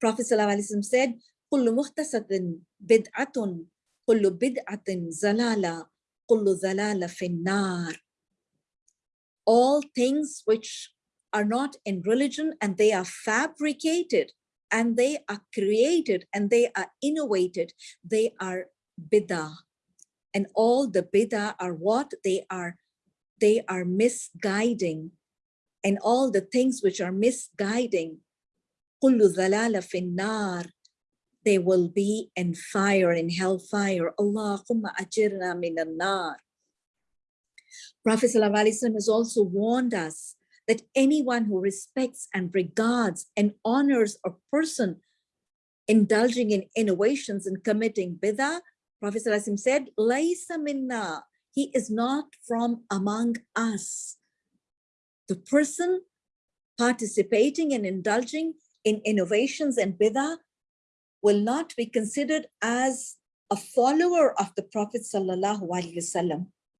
Prophet ﷺ said, كل محدثة بدعة كل بدعة زلالة كل زلالة في النار. All things which are not in religion and they are fabricated and they are created and they are innovated, they are bidah. And all the bidah are what? They are, they are misguiding. And all the things which are misguiding, كل ذلالة في النار, they will be in fire, in hellfire. Allahumma ajirna min nar. Prophet ﷺ has also warned us that anyone who respects and regards and honors a person indulging in innovations and committing bidah, Prophet ﷺ said, Laisa minna, he is not from among us. The person participating and indulging in innovations and bidah will not be considered as a follower of the Prophet sallallahu alaihi wasallam.